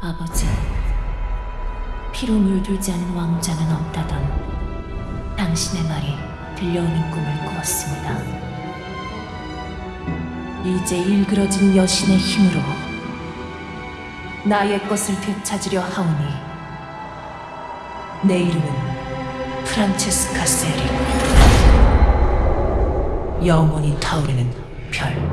아버지, 피로 물들지 않은 왕자는 없다던 당신의 말이 들려오는 꿈을 꾸었습니다. 이제 일그러진 여신의 힘으로 나의 것을 되찾으려 하오니 내 이름은 프란체스카 세리 영원히 타오르는 별